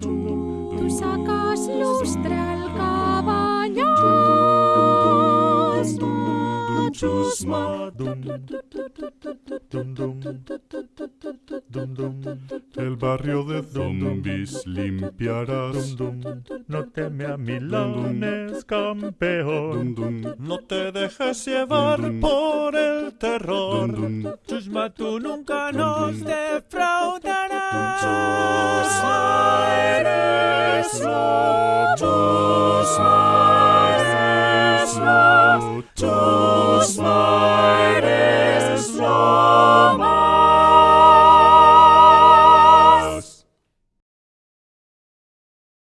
Tú sacas lustre al caballo, chusma. El barrio de zombies limpiarás. No teme a Milanes, campeón. No te dejes llevar por el terror. Chusma, tú nunca nos defraudas. small.